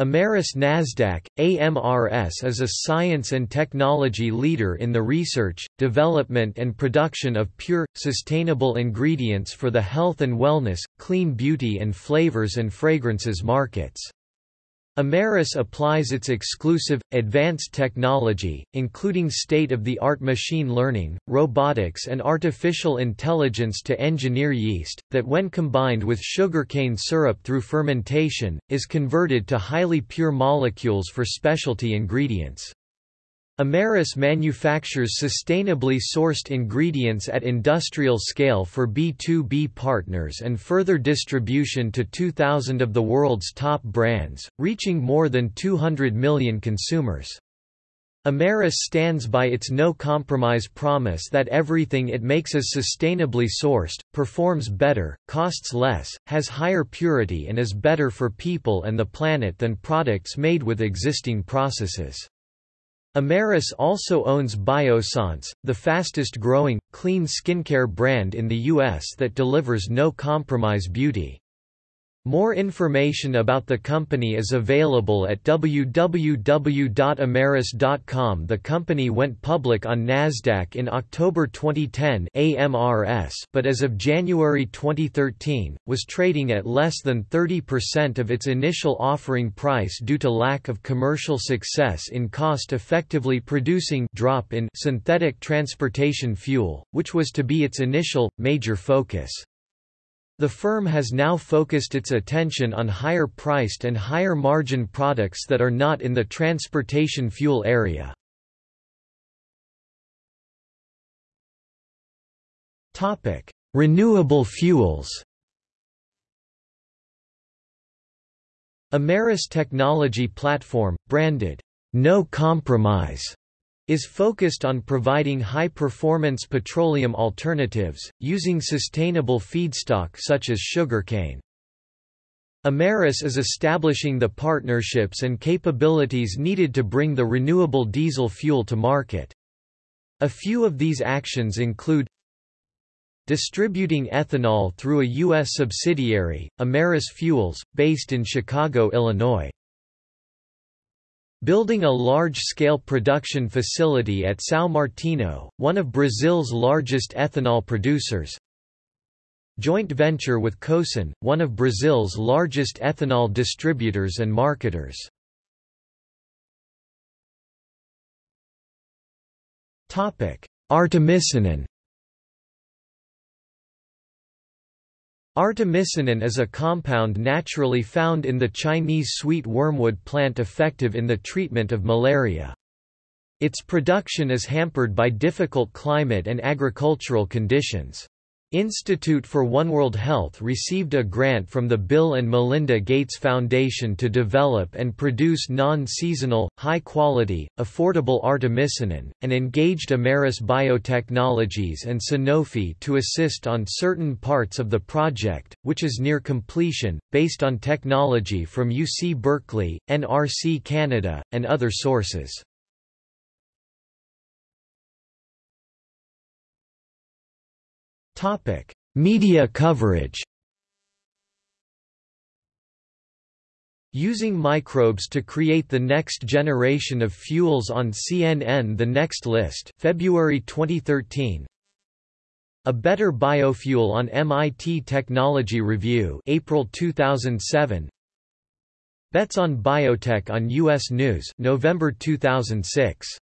Amyris Nasdaq, AMRS is a science and technology leader in the research, development and production of pure, sustainable ingredients for the health and wellness, clean beauty and flavors and fragrances markets. Amyris applies its exclusive, advanced technology, including state-of-the-art machine learning, robotics and artificial intelligence to engineer yeast, that when combined with sugarcane syrup through fermentation, is converted to highly pure molecules for specialty ingredients. Amyris manufactures sustainably sourced ingredients at industrial scale for B2B partners and further distribution to 2,000 of the world's top brands, reaching more than 200 million consumers. Amyris stands by its no-compromise promise that everything it makes is sustainably sourced, performs better, costs less, has higher purity and is better for people and the planet than products made with existing processes. Amyris also owns Biossance, the fastest-growing, clean skincare brand in the U.S. that delivers no-compromise beauty. More information about the company is available at www.amyris.com. The company went public on Nasdaq in October 2010 (AMRS), but as of January 2013 was trading at less than 30% of its initial offering price due to lack of commercial success in cost-effectively producing drop in synthetic transportation fuel, which was to be its initial major focus. The firm has now focused its attention on higher priced and higher margin products that are not in the transportation fuel area. Renewable fuels Amyris Technology Platform, branded, No Compromise, is focused on providing high-performance petroleum alternatives, using sustainable feedstock such as sugarcane. Amyris is establishing the partnerships and capabilities needed to bring the renewable diesel fuel to market. A few of these actions include distributing ethanol through a U.S. subsidiary, Amyris Fuels, based in Chicago, Illinois. Building a large-scale production facility at São Martinho, one of Brazil's largest ethanol producers. Joint venture with Cosan, one of Brazil's largest ethanol distributors and marketers. Artemisinin Artemisinin is a compound naturally found in the Chinese sweet wormwood plant effective in the treatment of malaria. Its production is hampered by difficult climate and agricultural conditions. Institute for One World Health received a grant from the Bill and Melinda Gates Foundation to develop and produce non-seasonal, high-quality, affordable artemisinin, and engaged Amyris Biotechnologies and Sanofi to assist on certain parts of the project, which is near completion, based on technology from UC Berkeley, NRC Canada, and other sources. Topic: Media coverage. Using microbes to create the next generation of fuels on CNN The Next List February 2013 A Better Biofuel on MIT Technology Review April 2007 Bets on Biotech on US News November 2006